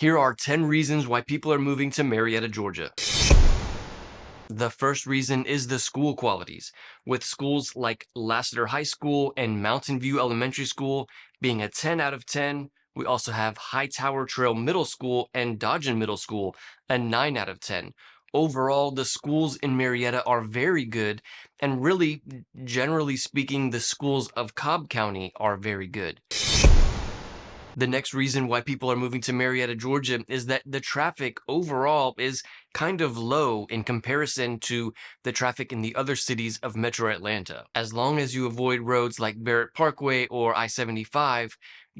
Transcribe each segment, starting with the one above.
Here are 10 reasons why people are moving to Marietta, Georgia. The first reason is the school qualities, with schools like Lassiter High School and Mountain View Elementary School being a 10 out of 10. We also have Hightower Trail Middle School and Dodgen Middle School, a 9 out of 10. Overall, the schools in Marietta are very good, and really, generally speaking, the schools of Cobb County are very good. The next reason why people are moving to Marietta, Georgia is that the traffic overall is kind of low in comparison to the traffic in the other cities of Metro Atlanta. As long as you avoid roads like Barrett Parkway or I-75,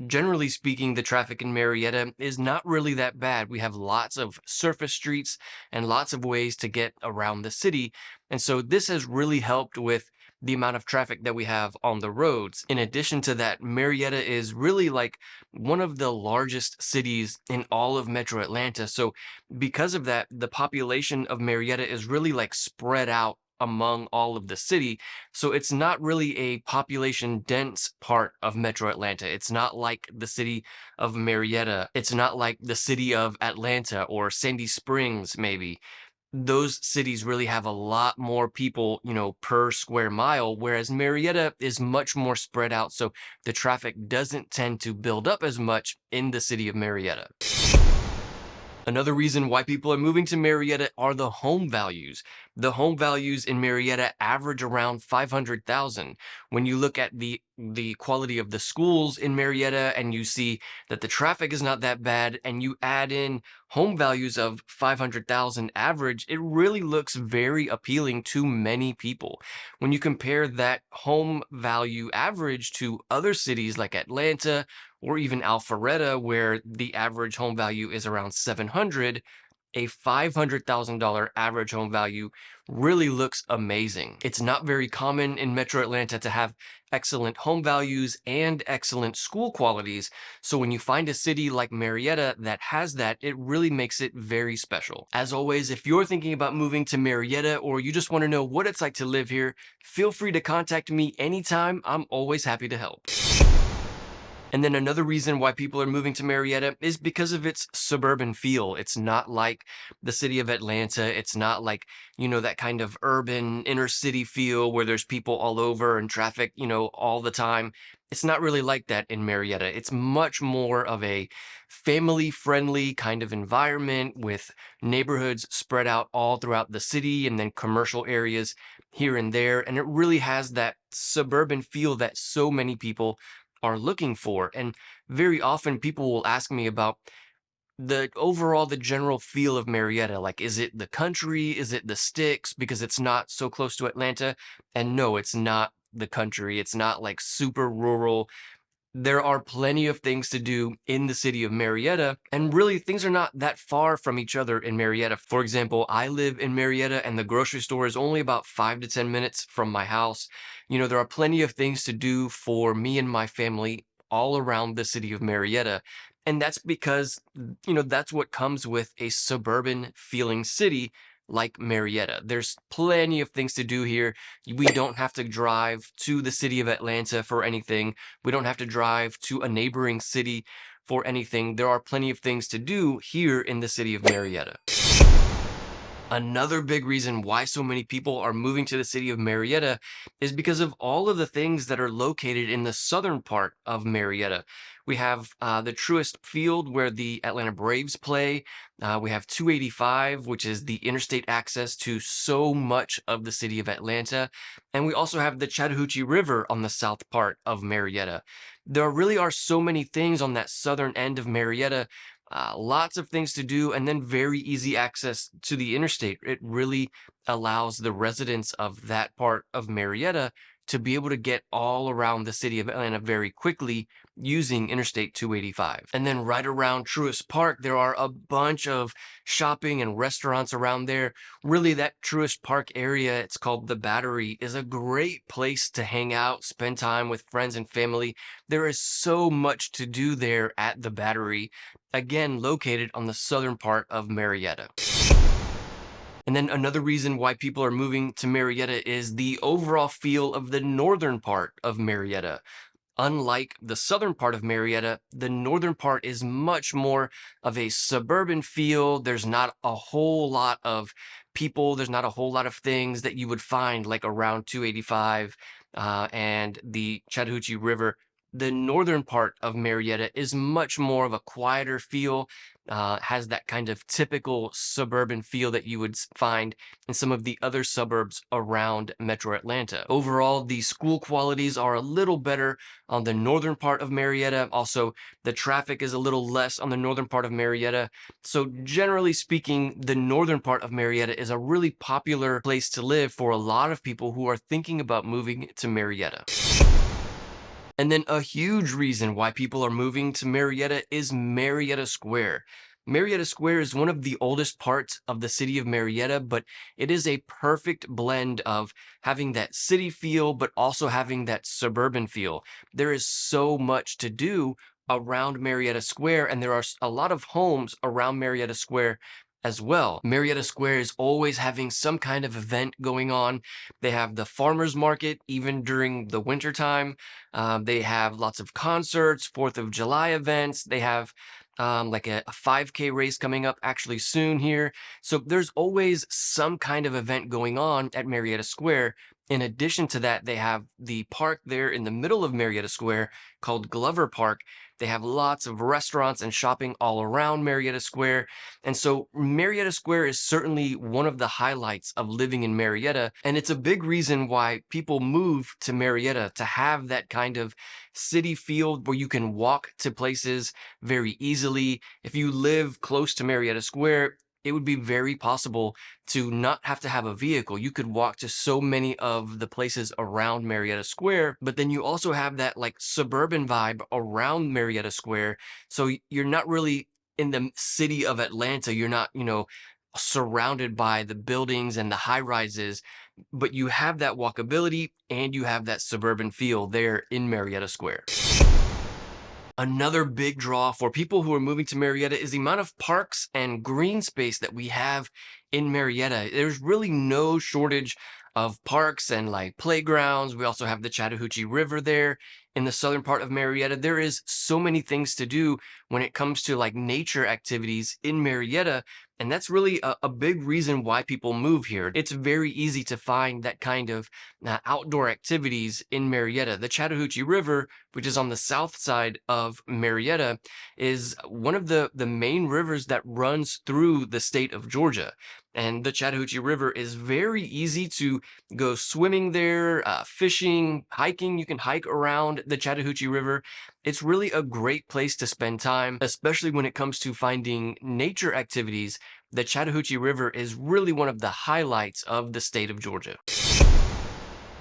generally speaking, the traffic in Marietta is not really that bad. We have lots of surface streets and lots of ways to get around the city. And so this has really helped with the amount of traffic that we have on the roads. In addition to that, Marietta is really like one of the largest cities in all of Metro Atlanta. So because of that, the population of Marietta is really like spread out among all of the city. So it's not really a population dense part of Metro Atlanta. It's not like the city of Marietta. It's not like the city of Atlanta or Sandy Springs, maybe those cities really have a lot more people, you know, per square mile, whereas Marietta is much more spread out. So the traffic doesn't tend to build up as much in the city of Marietta. Another reason why people are moving to Marietta are the home values. The home values in Marietta average around 500,000. When you look at the the quality of the schools in Marietta and you see that the traffic is not that bad and you add in home values of 500,000 average, it really looks very appealing to many people. When you compare that home value average to other cities like Atlanta or even Alpharetta, where the average home value is around 700, a $500,000 average home value really looks amazing. It's not very common in Metro Atlanta to have excellent home values and excellent school qualities. So when you find a city like Marietta that has that, it really makes it very special. As always, if you're thinking about moving to Marietta or you just want to know what it's like to live here, feel free to contact me anytime. I'm always happy to help. And then another reason why people are moving to Marietta is because of its suburban feel. It's not like the city of Atlanta. It's not like, you know, that kind of urban inner city feel where there's people all over and traffic, you know, all the time. It's not really like that in Marietta. It's much more of a family friendly kind of environment with neighborhoods spread out all throughout the city and then commercial areas here and there. And it really has that suburban feel that so many people are looking for. And very often people will ask me about the overall, the general feel of Marietta. Like, is it the country? Is it the sticks? Because it's not so close to Atlanta. And no, it's not the country. It's not like super rural there are plenty of things to do in the city of Marietta, and really things are not that far from each other in Marietta. For example, I live in Marietta and the grocery store is only about five to 10 minutes from my house. You know, there are plenty of things to do for me and my family all around the city of Marietta. And that's because, you know, that's what comes with a suburban feeling city like Marietta. There's plenty of things to do here. We don't have to drive to the city of Atlanta for anything. We don't have to drive to a neighboring city for anything. There are plenty of things to do here in the city of Marietta. Another big reason why so many people are moving to the city of Marietta is because of all of the things that are located in the southern part of Marietta. We have uh, the Truist Field where the Atlanta Braves play. Uh, we have 285, which is the interstate access to so much of the city of Atlanta. And we also have the Chattahoochee River on the south part of Marietta. There really are so many things on that southern end of Marietta uh, lots of things to do and then very easy access to the interstate. It really allows the residents of that part of Marietta to be able to get all around the city of Atlanta very quickly using Interstate 285. And then right around Truist Park, there are a bunch of shopping and restaurants around there. Really, that Truist Park area, it's called the Battery, is a great place to hang out, spend time with friends and family. There is so much to do there at the Battery, again, located on the southern part of Marietta. And then another reason why people are moving to Marietta is the overall feel of the northern part of Marietta. unlike the southern part of Marietta, the northern part is much more of a suburban feel. There's not a whole lot of people, there's not a whole lot of things that you would find like around 285 uh, and the Chattahoochee River the northern part of Marietta is much more of a quieter feel, uh, has that kind of typical suburban feel that you would find in some of the other suburbs around metro Atlanta. Overall, the school qualities are a little better on the northern part of Marietta. Also, the traffic is a little less on the northern part of Marietta. So generally speaking, the northern part of Marietta is a really popular place to live for a lot of people who are thinking about moving to Marietta. And then a huge reason why people are moving to Marietta is Marietta Square. Marietta Square is one of the oldest parts of the city of Marietta, but it is a perfect blend of having that city feel, but also having that suburban feel. There is so much to do around Marietta Square, and there are a lot of homes around Marietta Square as well. Marietta Square is always having some kind of event going on. They have the farmers market even during the winter time. Um, they have lots of concerts, 4th of July events. They have um, like a, a 5K race coming up actually soon here. So there's always some kind of event going on at Marietta Square. In addition to that, they have the park there in the middle of Marietta Square called Glover Park. They have lots of restaurants and shopping all around Marietta Square. And so Marietta Square is certainly one of the highlights of living in Marietta. And it's a big reason why people move to Marietta to have that kind of city feel where you can walk to places very easily. If you live close to Marietta Square, it would be very possible to not have to have a vehicle. You could walk to so many of the places around Marietta Square, but then you also have that like suburban vibe around Marietta Square. So you're not really in the city of Atlanta. You're not, you know, surrounded by the buildings and the high rises, but you have that walkability and you have that suburban feel there in Marietta Square. Another big draw for people who are moving to Marietta is the amount of parks and green space that we have in Marietta. There's really no shortage of parks and like playgrounds. We also have the Chattahoochee River there in the southern part of Marietta. There is so many things to do when it comes to like nature activities in Marietta. And that's really a, a big reason why people move here. It's very easy to find that kind of uh, outdoor activities in Marietta. The Chattahoochee River, which is on the south side of Marietta, is one of the, the main rivers that runs through the state of Georgia. And the Chattahoochee River is very easy to go swimming there, uh, fishing, hiking. You can hike around the Chattahoochee River. It's really a great place to spend time, especially when it comes to finding nature activities. The Chattahoochee River is really one of the highlights of the state of Georgia.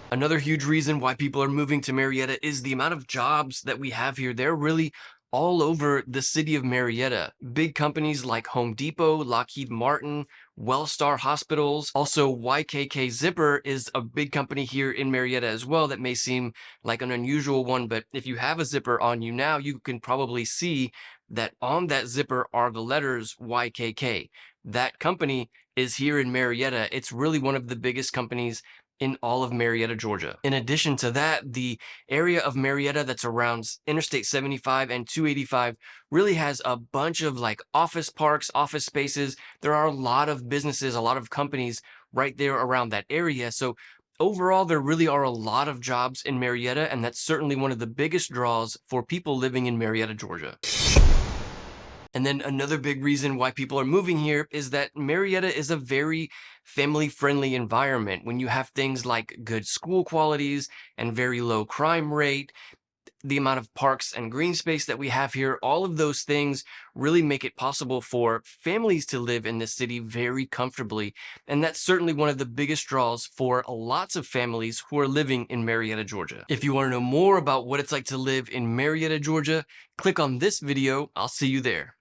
Another huge reason why people are moving to Marietta is the amount of jobs that we have here. They're really all over the city of Marietta. Big companies like Home Depot, Lockheed Martin, Wellstar Hospitals. Also, YKK Zipper is a big company here in Marietta as well that may seem like an unusual one, but if you have a zipper on you now, you can probably see that on that zipper are the letters YKK. That company is here in Marietta. It's really one of the biggest companies in all of Marietta, Georgia. In addition to that, the area of Marietta that's around Interstate 75 and 285 really has a bunch of like office parks, office spaces. There are a lot of businesses, a lot of companies right there around that area. So overall, there really are a lot of jobs in Marietta, and that's certainly one of the biggest draws for people living in Marietta, Georgia. And then another big reason why people are moving here is that Marietta is a very family-friendly environment. When you have things like good school qualities and very low crime rate, the amount of parks and green space that we have here, all of those things really make it possible for families to live in this city very comfortably. And that's certainly one of the biggest draws for lots of families who are living in Marietta, Georgia. If you want to know more about what it's like to live in Marietta, Georgia, click on this video. I'll see you there.